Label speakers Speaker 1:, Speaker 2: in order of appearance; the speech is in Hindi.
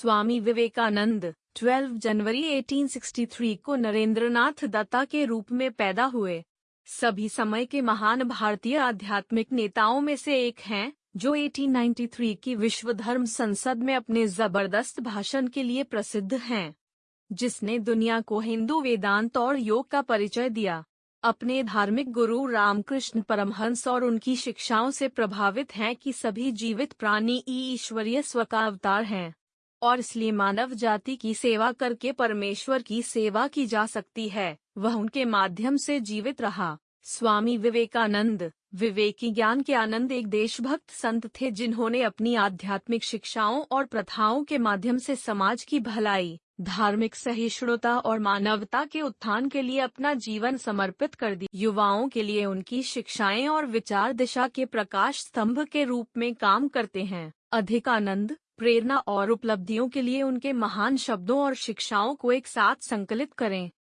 Speaker 1: स्वामी विवेकानंद 12 जनवरी 1863 को नरेंद्रनाथ दत्ता के रूप में पैदा हुए। सभी समय के महान भारतीय आध्यात्मिक नेताओं में से एक हैं, जो 1893 की विश्व धर्म संसद में अपने ज़बरदस्त भाषण के लिए प्रसिद्ध हैं, जिसने दुनिया को हिंदू वेदांत और योग का परिचय दिया। अपने धार्मिक गुरु रामकृष्ण परमहंस और उनकी शिक्षाओं से प्रभावित हैं कि सभी जीवित प्राणी ईश्वरीय स्व का अवतार हैं। और इसलिए मानव जाति की सेवा करके परमेश्वर की सेवा की जा सकती है। वह उनके माध्यम से जीवित रहा। स्वामी विवेकानंद, विवेकी ज्ञान के आनंद एक देशभक्त संत थे जिन्होंने अपनी आध्यात्मिक शिक्षाओं और प्रथाओं के माध्यम से समाज की भलाई, धार्मिक सहिष्णुता और मानवता के उत्थान के लिए अपना जीवन समर्पित कर दी। युवाओं के लिए उनकी शिक्षाएँ और विचार दिशा के प्रकाश स्तंभ के रूप में काम करते हैं। अधिक आनंद प्रेरणा और उपलब्धियों के लिए उनके महान शब्दों और शिक्षाओं को एक साथ संकलित करें।